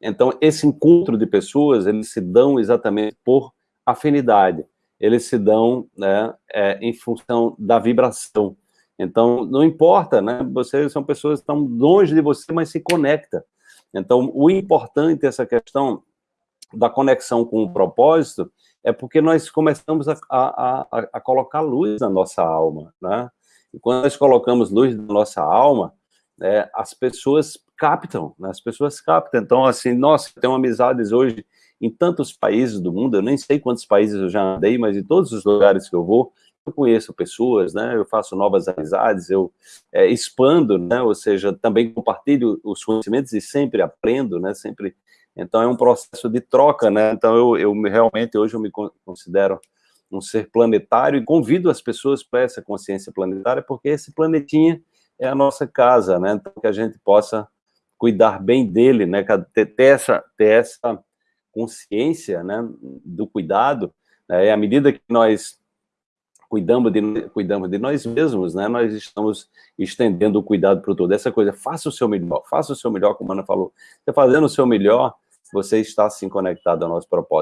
Então, esse encontro de pessoas, eles se dão exatamente por afinidade, eles se dão né, é, em função da vibração. Então, não importa, né? Vocês são pessoas que estão longe de você, mas se conecta. Então, o importante, essa questão da conexão com o propósito, é porque nós começamos a, a, a, a colocar luz na nossa alma, né? E quando nós colocamos luz na nossa alma, né, as pessoas captam, né? as pessoas captam. Então, assim, nossa, tenho amizades hoje em tantos países do mundo, eu nem sei quantos países eu já andei, mas em todos os lugares que eu vou, eu conheço pessoas, né, eu faço novas amizades, eu é, expando, né, ou seja, também compartilho os conhecimentos e sempre aprendo, né, sempre, então é um processo de troca, né, então eu, eu realmente hoje eu me considero um ser planetário e convido as pessoas para essa consciência planetária, porque esse planetinha é a nossa casa, né, então que a gente possa cuidar bem dele, né, ter, essa, ter essa consciência, né, do cuidado, né, à medida que nós cuidamos de, cuidamos de nós mesmos, né, nós estamos estendendo o cuidado para o todo. Essa coisa, faça o seu melhor, faça o seu melhor, como a Ana falou. Você fazendo o seu melhor, você está assim conectado ao nosso propósito.